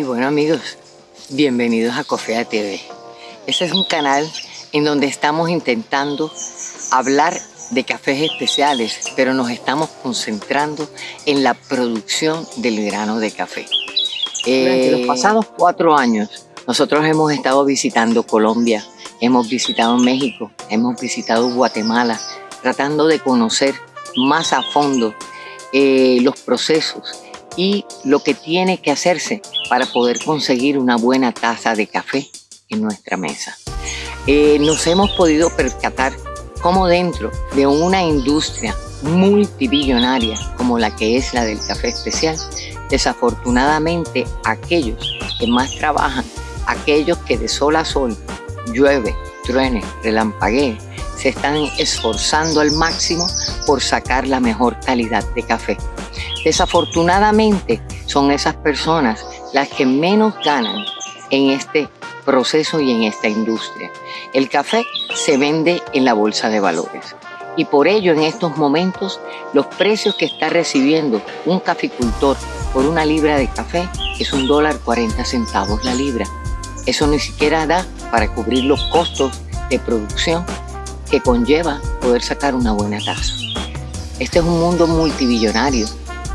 Y bueno amigos, bienvenidos a Cofea TV. Este es un canal en donde estamos intentando hablar de cafés especiales, pero nos estamos concentrando en la producción del grano de café. Durante los eh, pasados cuatro años, nosotros hemos estado visitando Colombia, hemos visitado México, hemos visitado Guatemala, tratando de conocer más a fondo eh, los procesos y lo que tiene que hacerse para poder conseguir una buena taza de café en nuestra mesa. Eh, nos hemos podido percatar cómo dentro de una industria multibillonaria como la que es la del café especial, desafortunadamente aquellos que más trabajan, aquellos que de sol a sol, llueve, truene, relampaguee, se están esforzando al máximo por sacar la mejor calidad de café. Desafortunadamente son esas personas las que menos ganan en este proceso y en esta industria. El café se vende en la bolsa de valores y por ello en estos momentos los precios que está recibiendo un caficultor por una libra de café es un dólar 40 centavos la libra. Eso ni siquiera da para cubrir los costos de producción que conlleva poder sacar una buena taza. Este es un mundo multibillonario.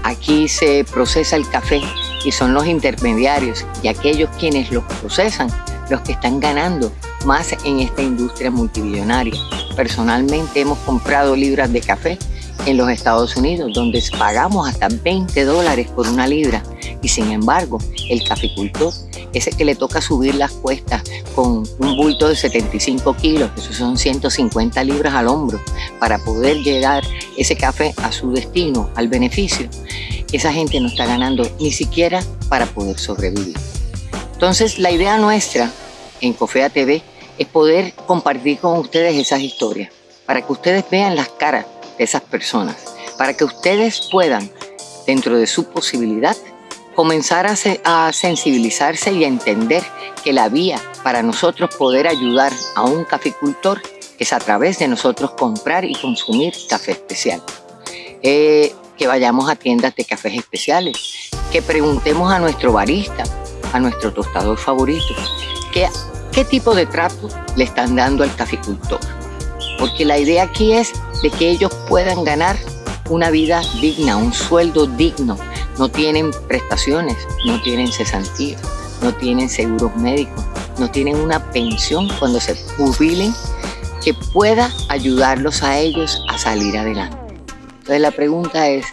Aquí se procesa el café y son los intermediarios y aquellos quienes los procesan los que están ganando más en esta industria multibillonaria. Personalmente hemos comprado libras de café en los Estados Unidos, donde pagamos hasta 20 dólares por una libra. Y sin embargo, el caficultor, ese que le toca subir las cuestas con un bulto de 75 kilos, eso son 150 libras al hombro, para poder llegar ese café a su destino, al beneficio, esa gente no está ganando ni siquiera para poder sobrevivir. Entonces, la idea nuestra en Cofea TV es poder compartir con ustedes esas historias, para que ustedes vean las caras de esas personas, para que ustedes puedan, dentro de su posibilidad, comenzar a, a sensibilizarse y a entender que la vía para nosotros poder ayudar a un caficultor es a través de nosotros comprar y consumir café especial. Eh, que vayamos a tiendas de cafés especiales, que preguntemos a nuestro barista, a nuestro tostador favorito, que, qué tipo de trato le están dando al caficultor porque la idea aquí es de que ellos puedan ganar una vida digna, un sueldo digno. No tienen prestaciones, no tienen cesantía, no tienen seguros médicos, no tienen una pensión cuando se jubilen que pueda ayudarlos a ellos a salir adelante. Entonces la pregunta es,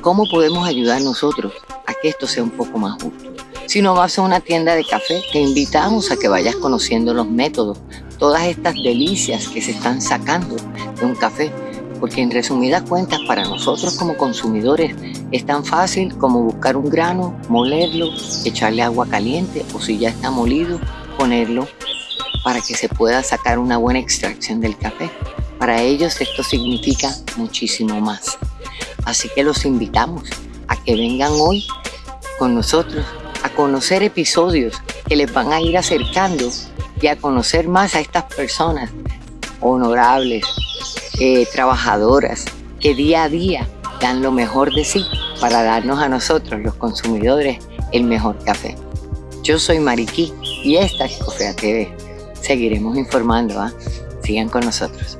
¿cómo podemos ayudar nosotros a que esto sea un poco más justo? Si no vas a una tienda de café, te invitamos a que vayas conociendo los métodos, todas estas delicias que se están sacando de un café, porque en resumidas cuentas para nosotros como consumidores es tan fácil como buscar un grano, molerlo, echarle agua caliente o si ya está molido, ponerlo para que se pueda sacar una buena extracción del café. Para ellos esto significa muchísimo más. Así que los invitamos a que vengan hoy con nosotros a conocer episodios que les van a ir acercando y a conocer más a estas personas honorables, eh, trabajadoras, que día a día dan lo mejor de sí para darnos a nosotros, los consumidores, el mejor café. Yo soy Mariquí y esta es Cofea TV. Seguiremos informando, ¿ah? sigan con nosotros.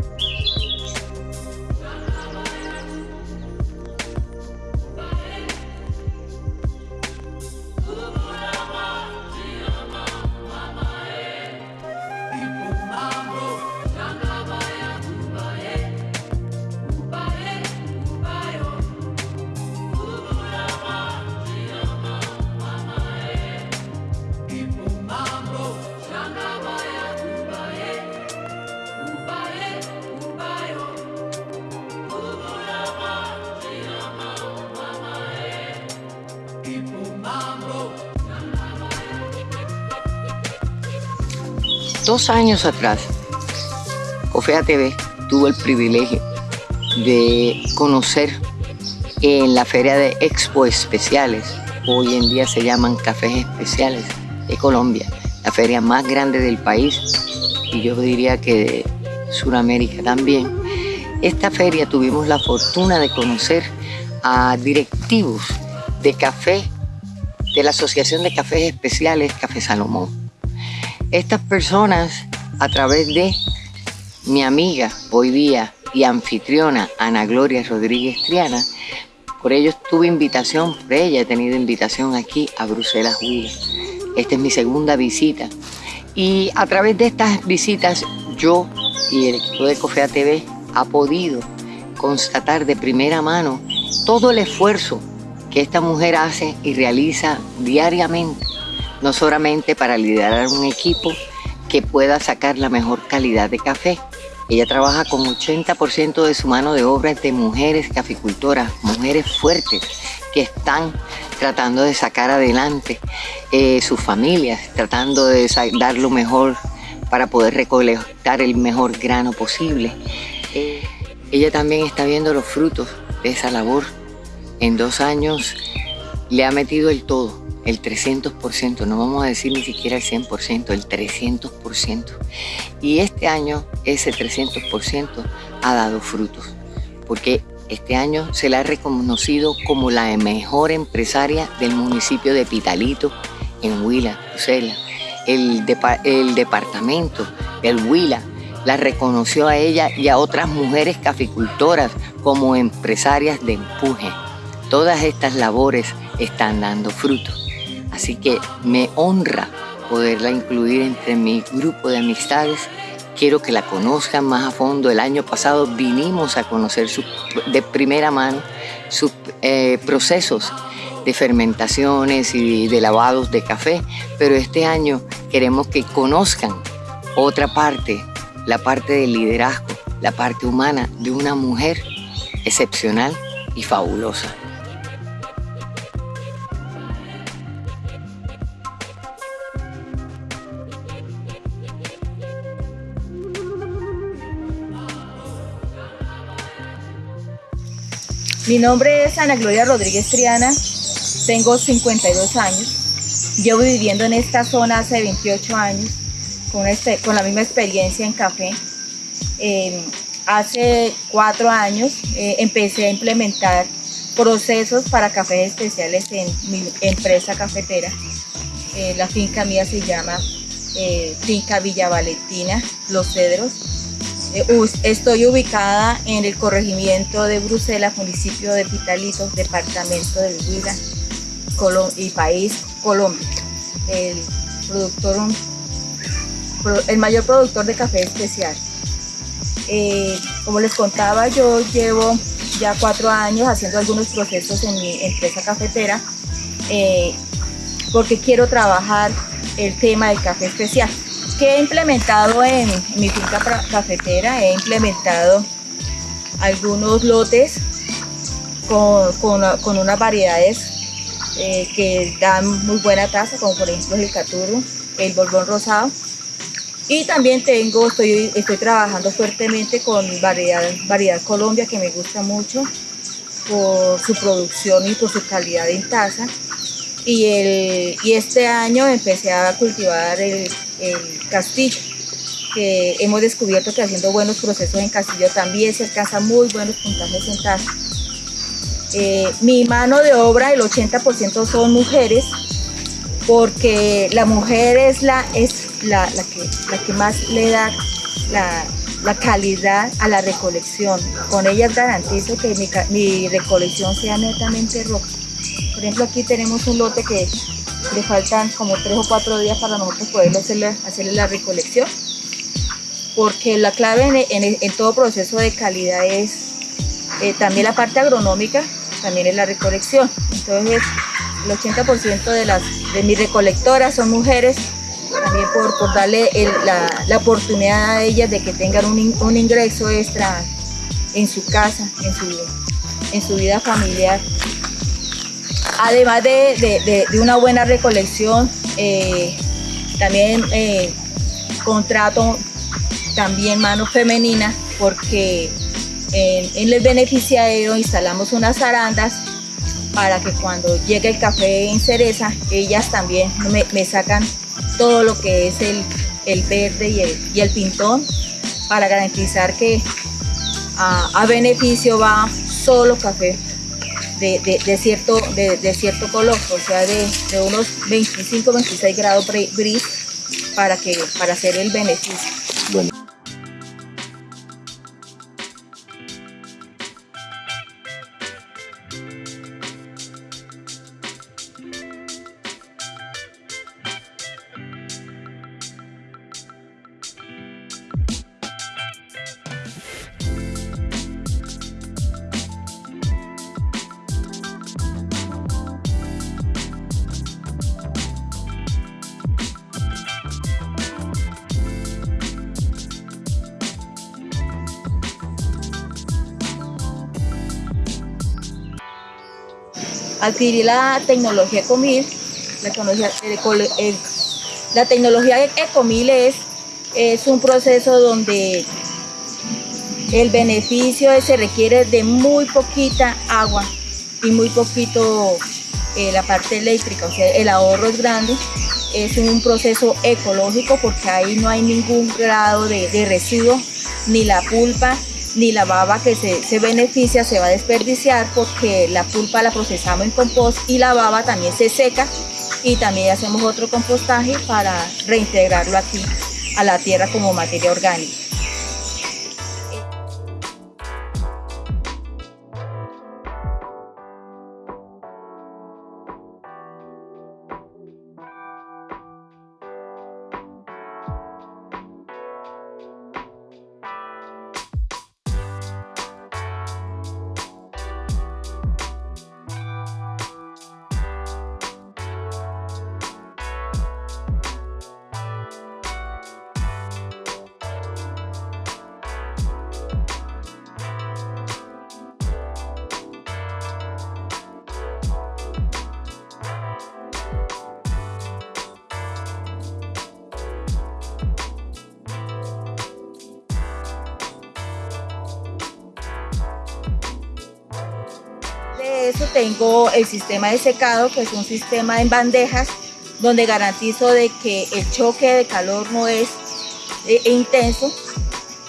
Dos años atrás, Cofea TV tuvo el privilegio de conocer en la feria de Expo Especiales, hoy en día se llaman Cafés Especiales de Colombia, la feria más grande del país y yo diría que de Sudamérica también. Esta feria tuvimos la fortuna de conocer a directivos de café de la Asociación de Cafés Especiales Café Salomón. Estas personas, a través de mi amiga hoy día y anfitriona Ana Gloria Rodríguez Triana, por ello tuve invitación, por ella he tenido invitación aquí a Bruselas Huila. Esta es mi segunda visita. Y a través de estas visitas yo y el equipo de Cofea TV ha podido constatar de primera mano todo el esfuerzo que esta mujer hace y realiza diariamente, no solamente para liderar un equipo que pueda sacar la mejor calidad de café. Ella trabaja con 80% de su mano de obra de mujeres caficultoras, mujeres fuertes que están tratando de sacar adelante eh, sus familias, tratando de dar lo mejor para poder recolectar el mejor grano posible. Eh, ella también está viendo los frutos de esa labor en dos años le ha metido el todo, el 300%, no vamos a decir ni siquiera el 100%, el 300%. Y este año ese 300% ha dado frutos, porque este año se la ha reconocido como la mejor empresaria del municipio de Pitalito, en Huila, Bruselas. El, el departamento Huila la reconoció a ella y a otras mujeres caficultoras como empresarias de empuje. Todas estas labores están dando fruto. Así que me honra poderla incluir entre mi grupo de amistades. Quiero que la conozcan más a fondo. El año pasado vinimos a conocer de primera mano sus eh, procesos de fermentaciones y de lavados de café, pero este año queremos que conozcan otra parte, la parte del liderazgo, la parte humana de una mujer excepcional y fabulosa. Mi nombre es Ana Gloria Rodríguez Triana, tengo 52 años, llevo viviendo en esta zona hace 28 años, con, este, con la misma experiencia en café. Em, hace cuatro años eh, empecé a implementar procesos para cafés especiales en mi empresa cafetera. Eh, la finca mía se llama eh, Finca Villa Valentina, Los Cedros. Eh, estoy ubicada en el corregimiento de Bruselas, municipio de Pitalito, departamento del Huila y país Colombia. El, productor, el mayor productor de café especial. Eh, como les contaba, yo llevo ya cuatro años haciendo algunos procesos en mi empresa cafetera eh, porque quiero trabajar el tema del café especial que he implementado en, mi finca cafetera, he implementado algunos lotes con, unas variedades eh, que dan muy buena tasa, como por ejemplo el caturro, el borbón rosado. Y también tengo, estoy, estoy trabajando fuertemente con variedad, variedad Colombia, que me gusta mucho por su producción y por su calidad en taza. Y, el, y este año empecé a cultivar el el castillo, que hemos descubierto que haciendo buenos procesos en castillo también se alcanza muy buenos puntajes en taza. Eh, mi mano de obra, el 80% son mujeres, porque la mujer es la, es la, que, la que más le da la, calidad a la recolección. Con ellas garantizo que mi, mi recolección sea netamente roja. Por ejemplo, aquí tenemos un lote que le faltan como tres o cuatro días para nosotros poder hacerle, hacerle la recolección porque la clave en, todo proceso de calidad es eh, también la parte agronómica, también es la recolección. Entonces el 80% de, las, de mis recolectoras son mujeres, también por, darle la, oportunidad a ellas de que tengan un, un, ingreso extra en su casa, en su, en su vida familiar además de, una buena recolección, eh, también eh, contrato también manos femeninas porque en, el beneficiario instalamos unas arandas para que cuando llegue el café en cereza, ellas también me, sacan todo lo que es el, verde y el, y el, pintón para garantizar que a, a beneficio va solo café de, cierto, de, cierto color, o sea, de, unos 25-26 grados gris para, que, para hacer el beneficio. Adquirí la tecnología Ecomil. La tecnología, tecnología Ecomil es, es un proceso donde el beneficio se requiere de muy poquita agua y muy poquito eh, la parte eléctrica, o sea, el ahorro es grande. Es un proceso ecológico porque ahí no hay ningún grado de, de residuo, ni la pulpa, ni la baba que se, beneficia se va a desperdiciar porque la pulpa la procesamos en compost y la baba también se seca y también hacemos otro compostaje para reintegrarlo aquí a la tierra como materia orgánica. Tengo el sistema de secado, que es un sistema en bandejas, donde garantizo de que el choque de calor no es eh, intenso.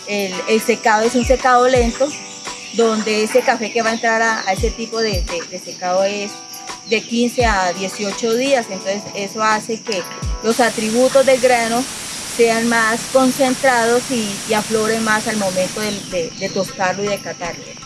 El, secado es un secado lento, donde ese café que va a entrar a, ese tipo de, secado es de 15 a 18 días. Entonces eso hace que los atributos del grano sean más concentrados y, afloren más al momento de, de tostarlo y de catarlo.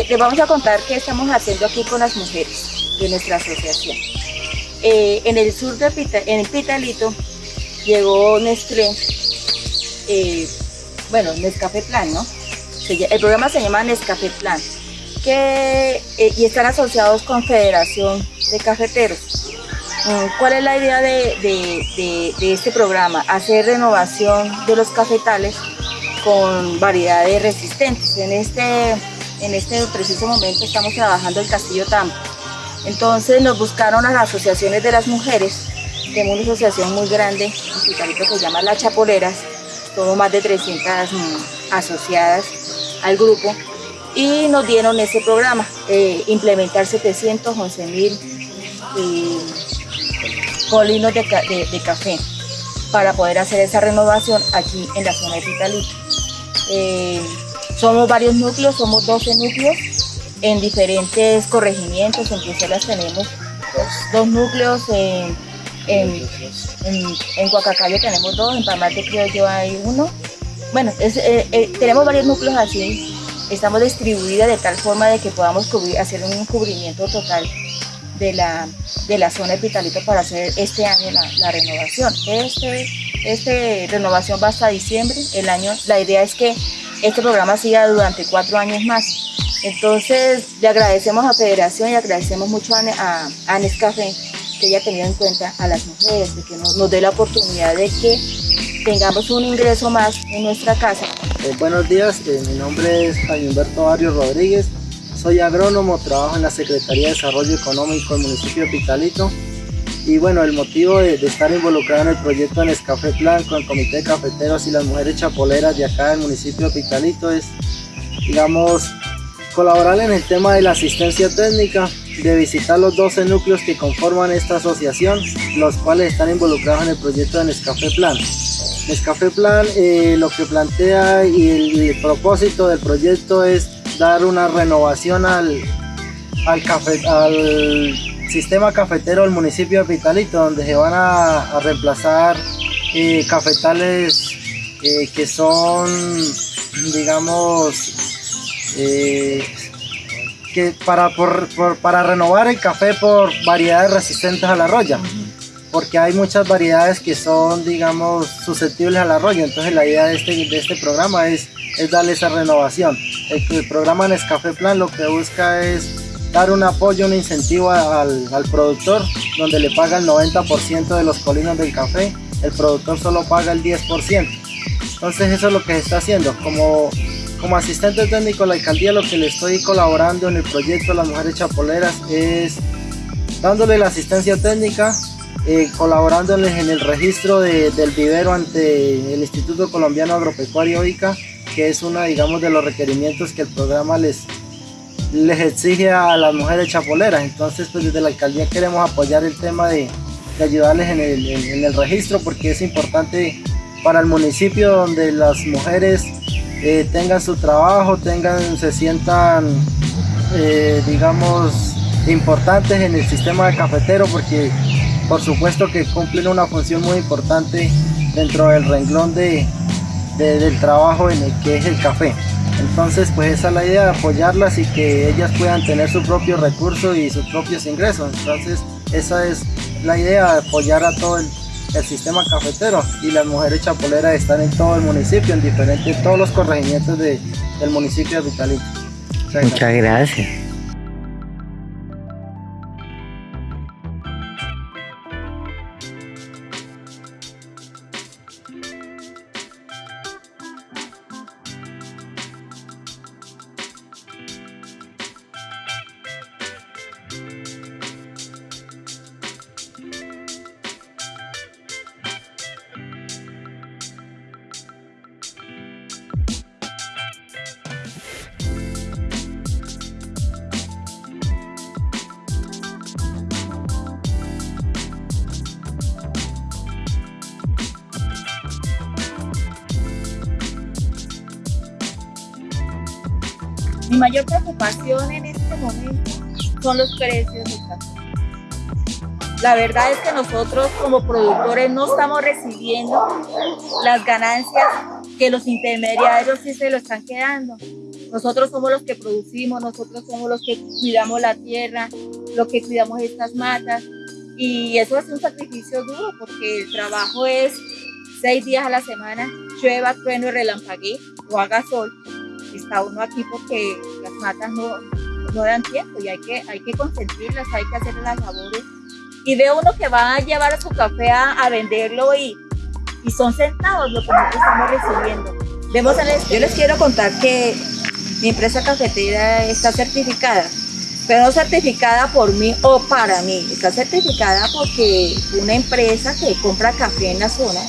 Eh, les vamos a contar qué estamos haciendo aquí con las mujeres de nuestra asociación. Eh, en el sur de Pita, en Pitalito llegó Nestlé, eh, bueno, Nescafé Plan, ¿no? El programa se llama Nescafé Plan, que, y están asociados con Federación de Cafeteros. Mm, ¿Cuál es la idea de, de este programa? Hacer renovación de los cafetales con variedades resistentes. En este en este preciso momento estamos trabajando el Castillo Tampa. Entonces nos buscaron las asociaciones de las mujeres, tenemos una asociación muy grande, en que se llama Las Chapoleras, somos más de 300 mm, asociadas al grupo y nos dieron ese programa, eh, implementar 711 mil eh, colinos de, café para poder hacer esa renovación aquí en la zona de Pitalito. Eh, somos varios núcleos, somos 12 núcleos en diferentes corregimientos, en Bruselas tenemos dos, núcleos, en, en, en, Guacacayo tenemos dos, en Pamate Criollo hay uno. Bueno, eh, eh, tenemos varios núcleos así, estamos distribuidas de tal forma de que podamos hacer un cubrimiento total de la, de la zona de para hacer este año la, renovación. Este, este renovación va hasta diciembre, el año, la idea es que este programa siga durante cuatro años más. Entonces, le agradecemos a Federación y agradecemos mucho a, a, Nescafé que haya tenido en cuenta a las mujeres, de que nos, dé la oportunidad de que tengamos un ingreso más en nuestra casa. Eh, buenos días, eh, mi nombre es Jaime Humberto Barrio Rodríguez, soy agrónomo, trabajo en la Secretaría de Desarrollo Económico del municipio de Pitalito y bueno, el motivo de, estar involucrado en el proyecto de Café Plan con el Comité de Cafeteros y las Mujeres Chapoleras de acá del municipio de Pitalito es, digamos, colaborar en el tema de la asistencia técnica, de visitar los 12 núcleos que conforman esta asociación, los cuales están involucrados en el proyecto de Nescafé Plan. Nescafé Plan eh, lo que plantea y el, propósito del proyecto es dar una renovación al, al, café, al sistema cafetero del municipio de Pitalito, donde se van a, reemplazar eh, cafetales eh, que son, digamos, eh, que para, para renovar el café por variedades resistentes a la roya, porque hay muchas variedades que son, digamos, susceptibles a la roya, entonces la idea de este, de este programa es, es darle esa renovación. El, el programa Nescafé Plan lo que busca es dar un apoyo, un incentivo al, productor, donde le paga el 90% de los colinos del café, el productor solo paga el 10%. Entonces eso es lo que se está haciendo. Como, como asistente técnico de la alcaldía lo que le estoy colaborando en el proyecto las mujeres chapoleras es dándole la asistencia técnica, eh, colaborándoles en el registro del vivero ante el Instituto Colombiano Agropecuario ICA, que es una digamos de los requerimientos que el programa les, les exige a las mujeres chapoleras. Entonces, pues desde la alcaldía queremos apoyar el tema de, ayudarles en el, registro porque es importante para el municipio donde las mujeres eh, tengan su trabajo, tengan, se sientan, eh, digamos, importantes en el sistema de cafetero porque por supuesto que cumplen una función muy importante dentro del renglón de, del trabajo en el que es el café. Entonces, pues esa es la idea, de apoyarlas y que ellas puedan tener su propio recurso y sus propios ingresos. Entonces, esa es la idea, de apoyar a todo el, sistema cafetero y las mujeres chapoleras están en todo el municipio, en diferentes, todos los corregimientos del municipio de Vitalito. Muchas gracias. Los precios café. La verdad es que nosotros como productores no estamos recibiendo las ganancias que los intermediarios sí se lo están quedando. Nosotros somos los que producimos, nosotros somos los que cuidamos la tierra, los que cuidamos estas matas. Y eso es un sacrificio duro porque el trabajo es seis días a la semana, llueva, trueno y relampaguee o haga sol está uno aquí porque las matas no, no dan tiempo y hay que, hay que consentirlas, hay que hacer las labores. Y ve uno que va a llevar su café a, venderlo y, y, son centavos lo que nosotros estamos recibiendo. Vemos yo les quiero contar que mi empresa cafetera está certificada, pero no certificada por mí o para mí, está certificada porque una empresa que compra café en la zona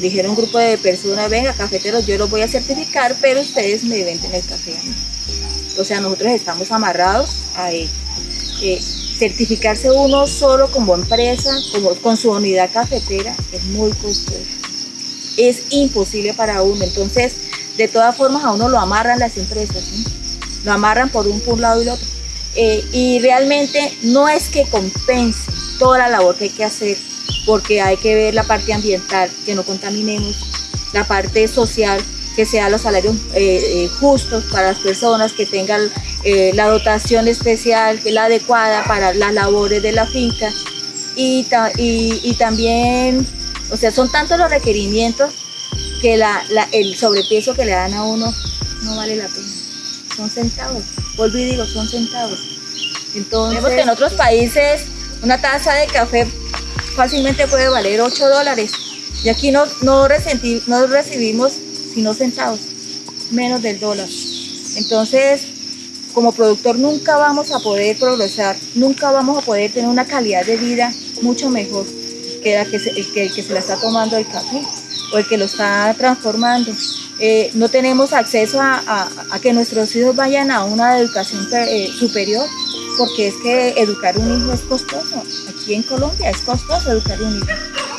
dijeron un grupo de personas, venga, cafeteros, yo los voy a certificar, pero ustedes me venden el café a mí. O sea, nosotros estamos amarrados a ello. Eh, certificarse uno solo como empresa, como, con su unidad cafetera, es muy costoso. Es imposible para uno. Entonces, de todas formas, a uno lo amarran las empresas. Lo amarran por un, por un lado y el otro. Eh, y realmente no es que compense toda la labor que hay que hacer porque hay que ver la parte ambiental, que no contaminemos, la parte social, que sean los salarios eh, eh, justos para las personas, que tengan eh, la dotación especial, que la adecuada para las labores de la finca. Y, y, también, o sea, son tantos los requerimientos que la, el sobrepeso que le dan a uno no vale la pena. son centavos. Vuelvo y digo, son centavos. Entonces, vemos que en otros países una taza de café fácilmente puede valer 8 dólares. Y aquí no, no, no recibimos sino centavos, menos del dólar. Entonces, como productor nunca vamos a poder progresar, nunca vamos a poder tener una calidad de vida mucho mejor que, la que, el, que, que se la está tomando el café o el que lo está transformando. Eh, no tenemos acceso a, que nuestros hijos vayan a una educación eh, superior, porque es que educar un hijo es costoso. Aquí en Colombia es costoso educar un hijo.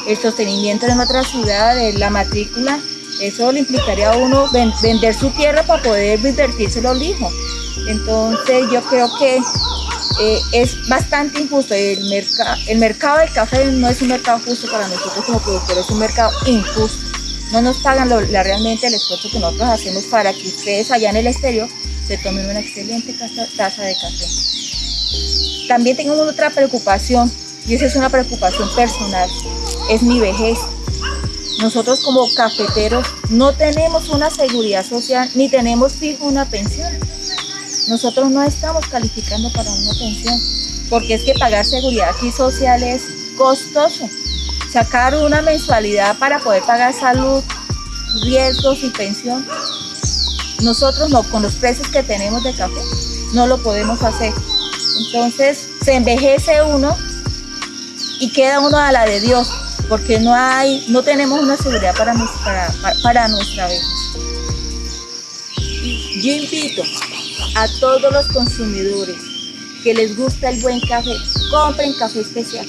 El sostenimiento en otra ciudad, la matrícula, eso le implicaría a uno vender su tierra para poder invertírselo al hijo. Entonces yo creo que eh, es bastante injusto. El, el mercado del café no es un mercado justo para nosotros como productores, es un mercado injusto. No nos pagan realmente el esfuerzo que nosotros hacemos para que ustedes allá en el exterior se tomen una excelente taza de café. También tengo otra preocupación y esa es una preocupación personal, es mi vejez. Nosotros como cafeteros no tenemos una seguridad social ni tenemos fijo una pensión. Nosotros no estamos calificando para una pensión porque es que pagar seguridad aquí social es costoso. Sacar una mensualidad para poder pagar salud, riesgos y pensión. Nosotros no, con los precios que tenemos de café, no lo podemos hacer. Entonces se envejece uno y queda uno a la de Dios porque no hay, no tenemos una seguridad para, nuestra, para, nuestra vez. Yo invito a todos los consumidores que les gusta el buen café, compren café especial,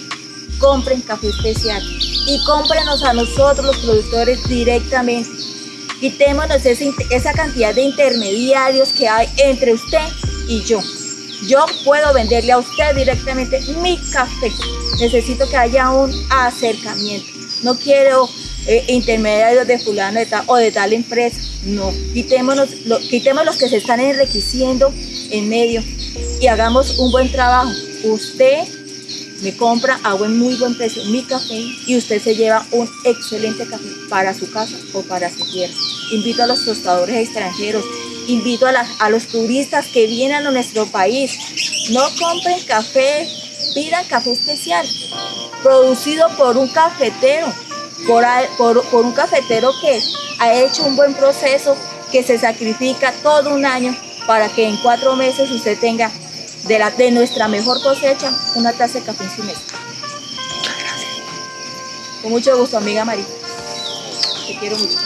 compren café especial y cómprenos a nosotros los productores directamente. Quitémonos esa cantidad de intermediarios que hay entre usted y yo. Yo puedo venderle a usted directamente mi café necesito que haya un acercamiento. No quiero eh, intermediarios de fulano o de tal empresa. No, quitémonos, quitemos los que se están enriqueciendo en medio y hagamos un buen trabajo. Usted me compra a buen, muy buen precio mi café y usted se lleva un excelente café para su casa o para su tierra. Invito a los tostadores extranjeros, invito a, los turistas que vienen a nuestro país. No compren café pidan café especial, producido por un cafetero, por, un cafetero que ha hecho un buen proceso, que se sacrifica todo un año para que en cuatro meses usted tenga de, nuestra mejor cosecha una taza de café en su mesa. Muchas gracias. Con mucho gusto, amiga María. Te quiero mucho.